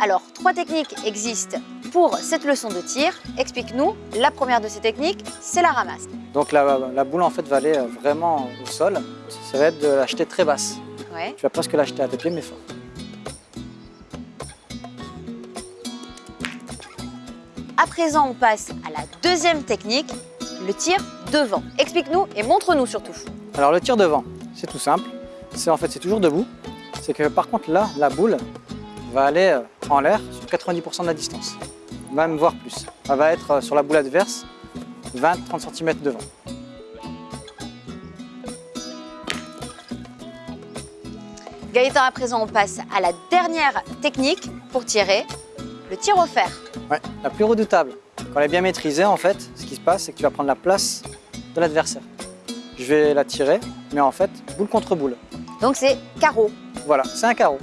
Alors trois techniques existent pour cette leçon de tir. Explique-nous, la première de ces techniques, c'est la ramasse. Donc la, la boule en fait va aller euh, vraiment au sol. Ça va être de la jeter très basse. Ouais. Tu vas presque la jeter à tes pieds mais fort. À présent, on passe à la deuxième technique, le tir devant. Explique-nous et montre-nous surtout. Alors le tir devant, c'est tout simple. C'est en fait c'est toujours debout. C'est que par contre là, la boule va aller euh, en l'air sur 90% de la distance. Même voire plus. Elle va être euh, sur la boule adverse 20-30 cm devant. Gaëtan, à présent, on passe à la dernière technique pour tirer, le tir au fer. Ouais, la plus redoutable. Quand elle est bien maîtrisée, en fait, ce qui se passe, c'est que tu vas prendre la place de l'adversaire. Je vais la tirer, mais en fait, boule contre boule. Donc c'est carreau. Voilà, c'est un carreau.